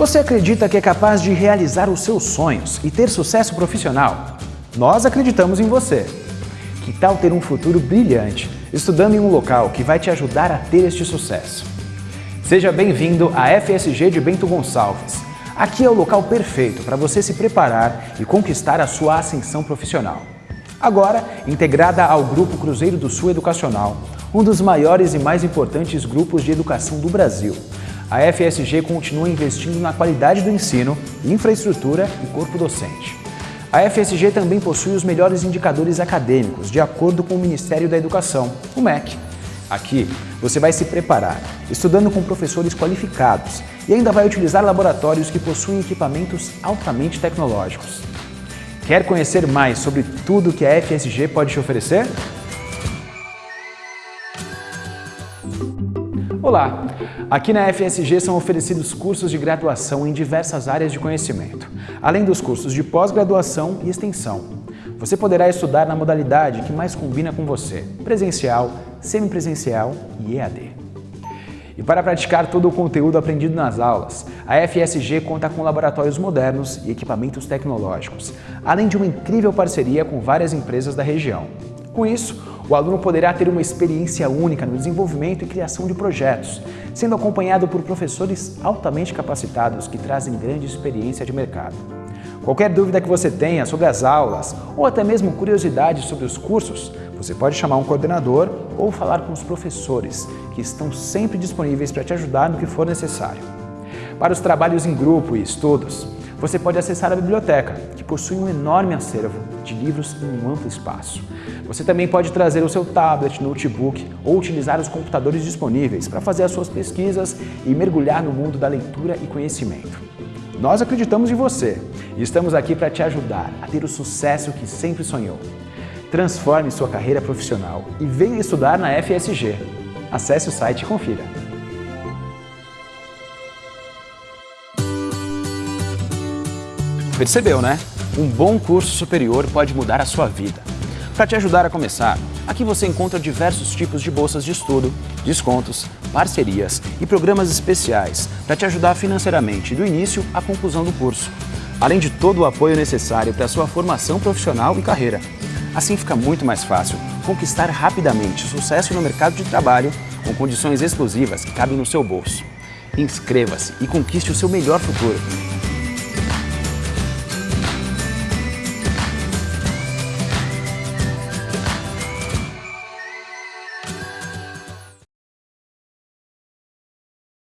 Você acredita que é capaz de realizar os seus sonhos e ter sucesso profissional? Nós acreditamos em você. Que tal ter um futuro brilhante, estudando em um local que vai te ajudar a ter este sucesso? Seja bem-vindo à FSG de Bento Gonçalves. Aqui é o local perfeito para você se preparar e conquistar a sua ascensão profissional. Agora, integrada ao Grupo Cruzeiro do Sul Educacional, um dos maiores e mais importantes grupos de educação do Brasil, a FSG continua investindo na qualidade do ensino, infraestrutura e corpo docente. A FSG também possui os melhores indicadores acadêmicos, de acordo com o Ministério da Educação, o MEC. Aqui, você vai se preparar, estudando com professores qualificados e ainda vai utilizar laboratórios que possuem equipamentos altamente tecnológicos. Quer conhecer mais sobre tudo que a FSG pode te oferecer? Olá! Aqui na FSG são oferecidos cursos de graduação em diversas áreas de conhecimento, além dos cursos de pós-graduação e extensão. Você poderá estudar na modalidade que mais combina com você, presencial, semipresencial e EAD. E para praticar todo o conteúdo aprendido nas aulas, a FSG conta com laboratórios modernos e equipamentos tecnológicos, além de uma incrível parceria com várias empresas da região. Com isso, o aluno poderá ter uma experiência única no desenvolvimento e criação de projetos, sendo acompanhado por professores altamente capacitados que trazem grande experiência de mercado. Qualquer dúvida que você tenha sobre as aulas ou até mesmo curiosidades sobre os cursos, você pode chamar um coordenador ou falar com os professores, que estão sempre disponíveis para te ajudar no que for necessário. Para os trabalhos em grupo e estudos, você pode acessar a biblioteca, que possui um enorme acervo de livros em um amplo espaço. Você também pode trazer o seu tablet, notebook ou utilizar os computadores disponíveis para fazer as suas pesquisas e mergulhar no mundo da leitura e conhecimento. Nós acreditamos em você e estamos aqui para te ajudar a ter o sucesso que sempre sonhou. Transforme sua carreira profissional e venha estudar na FSG. Acesse o site e confira. Percebeu, né? Um bom curso superior pode mudar a sua vida. Para te ajudar a começar, aqui você encontra diversos tipos de bolsas de estudo, descontos, parcerias e programas especiais para te ajudar financeiramente do início à conclusão do curso, além de todo o apoio necessário para a sua formação profissional e carreira. Assim fica muito mais fácil conquistar rapidamente sucesso no mercado de trabalho com condições exclusivas que cabem no seu bolso. Inscreva-se e conquiste o seu melhor futuro.